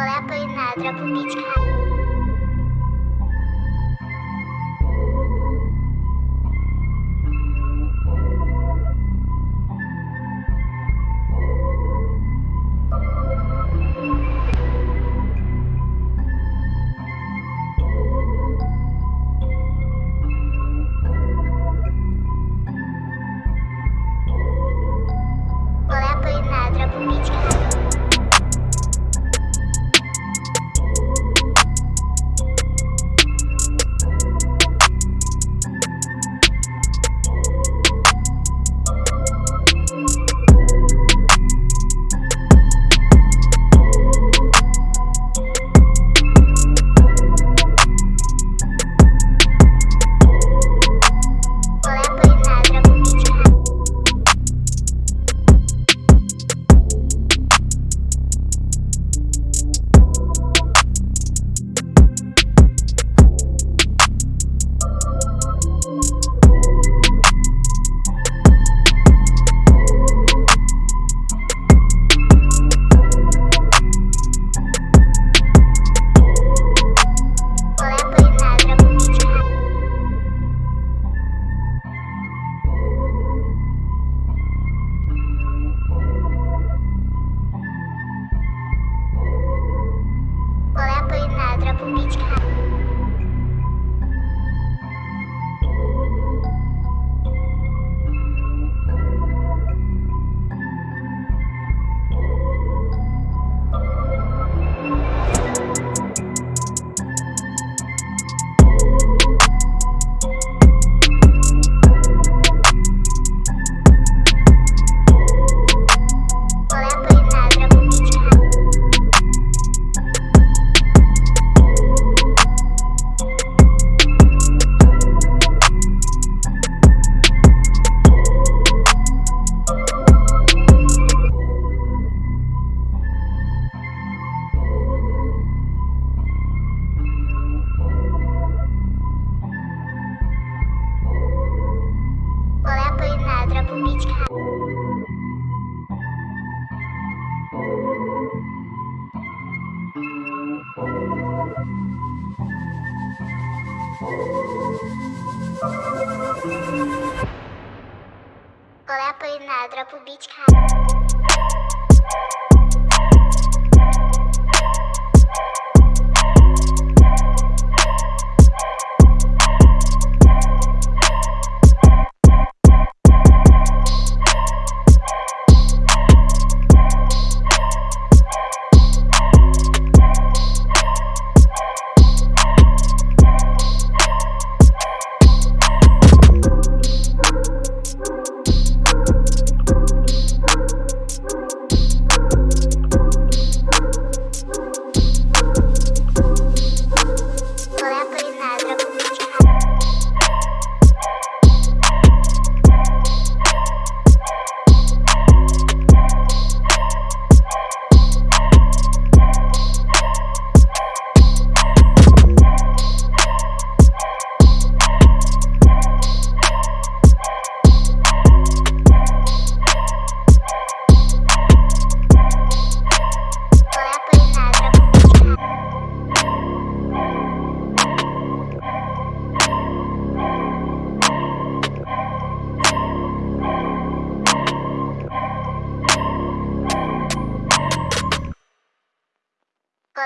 Лепою на дробничка. Drop o beat, cara.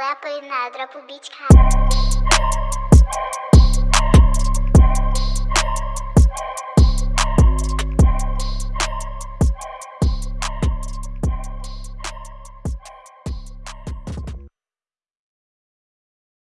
Olá, Apolinário, dropa o beat, cara.